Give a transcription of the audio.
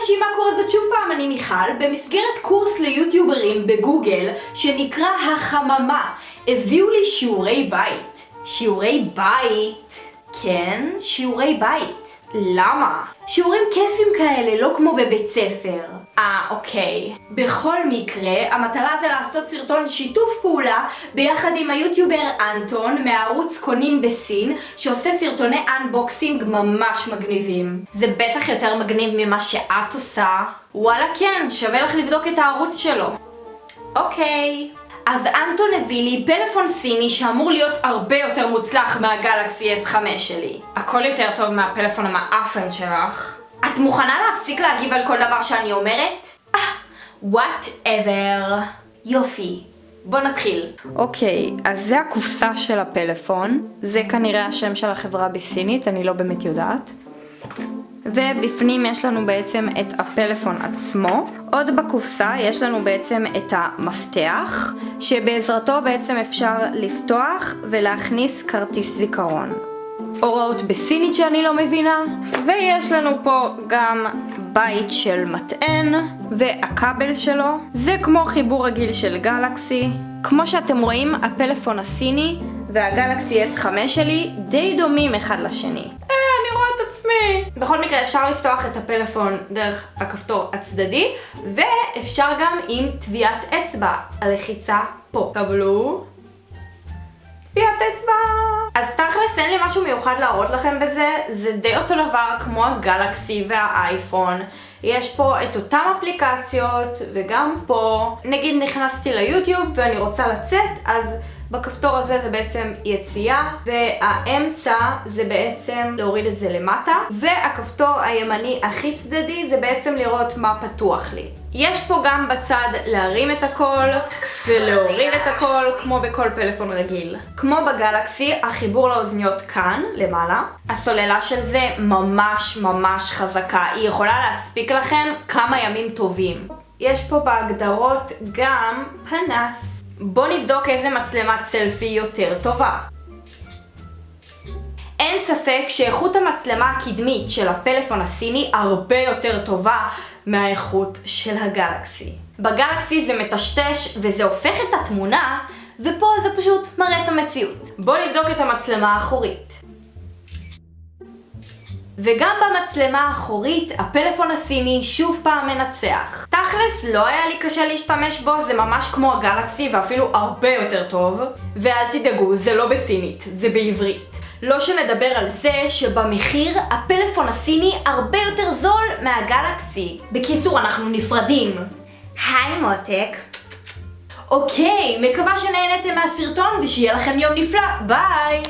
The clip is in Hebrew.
אנשים, מה קורה? זאת שוב פעם אני מיכל, במסגרת קורס ליוטיוברים בגוגל שנקרא החממה, הביאו לי שיעורי בית. שיעורי בית? כן, שיעורי בית. למה? שיעורים כיפים כאלה, לא כמו בבית ספר. אה, אוקיי. בכל מקרה, המטרה זה לעשות סרטון שיתוף פעולה ביחד עם היוטיובר אנטון מהערוץ קונים בסין, שעושה סרטוני unboxing ממש מגניבים. זה בטח יותר מגניב ממה שאת עושה. וואלה כן, שווה לך לבדוק את הערוץ שלו. אוקיי. אז אנטון הביא לי פלאפון סיני שאמור להיות הרבה יותר מוצלח מהגלקסי S5 שלי. הכל יותר טוב מהפלאפון המעפן שלך. את מוכנה להפסיק להגיב על כל דבר שאני אומרת? אה, whatever. יופי. בוא נתחיל. אוקיי, אז זה הקופסה של הפלאפון. זה כנראה השם של החברה בסינית, אני לא באמת יודעת. ובפנים יש לנו בעצם את הפלאפון עצמו. עוד בקופסה יש לנו בעצם את המפתח, שבעזרתו בעצם אפשר לפתוח ולהכניס כרטיס זיכרון. הוראות בסינית שאני לא מבינה, ויש לנו פה גם בית של מטען והכבל שלו. זה כמו חיבור רגיל של גלקסי. כמו שאתם רואים, הפלאפון הסיני והגלקסי S5 שלי די דומים אחד לשני. בכל מקרה אפשר לפתוח את הפלאפון דרך הכפתור הצדדי ואפשר גם עם טביעת אצבע, הלחיצה פה. קבלו. טביעת אצבע. אז תכלס אין לי משהו מיוחד להראות לכם בזה, זה די אותו דבר כמו הגלקסי והאייפון. יש פה את אותן אפליקציות וגם פה. נגיד נכנסתי ליוטיוב ואני רוצה לצאת, אז... בכפתור הזה זה בעצם יציאה, והאמצע זה בעצם להוריד את זה למטה, והכפתור הימני הכי צדדי זה בעצם לראות מה פתוח לי. יש פה גם בצד להרים את הכל ולהוריד את הכל כמו בכל פלאפון רגיל. כמו בגלקסי, החיבור לאוזניות כאן, למעלה. הסוללה של זה ממש ממש חזקה, היא יכולה להספיק לכם כמה ימים טובים. יש פה בהגדרות גם פנס. בואו נבדוק איזה מצלמת סלפי יותר טובה. אין ספק שאיכות המצלמה הקדמית של הפלאפון הסיני הרבה יותר טובה מהאיכות של הגלקסי. בגלקסי זה מטשטש וזה הופך את התמונה, ופה זה פשוט מראה את המציאות. בואו נבדוק את המצלמה האחורית. וגם במצלמה האחורית, הפלאפון הסיני שוב פעם מנצח. תכלס, לא היה לי קשה להשתמש בו, זה ממש כמו הגלקסי ואפילו הרבה יותר טוב. ואל תדאגו, זה לא בסינית, זה בעברית. לא שנדבר על זה שבמחיר הפלאפון הסיני הרבה יותר זול מהגלקסי. בקיצור, אנחנו נפרדים. היי מותק. אוקיי, מקווה שנהנתם מהסרטון ושיהיה לכם יום נפלא, ביי!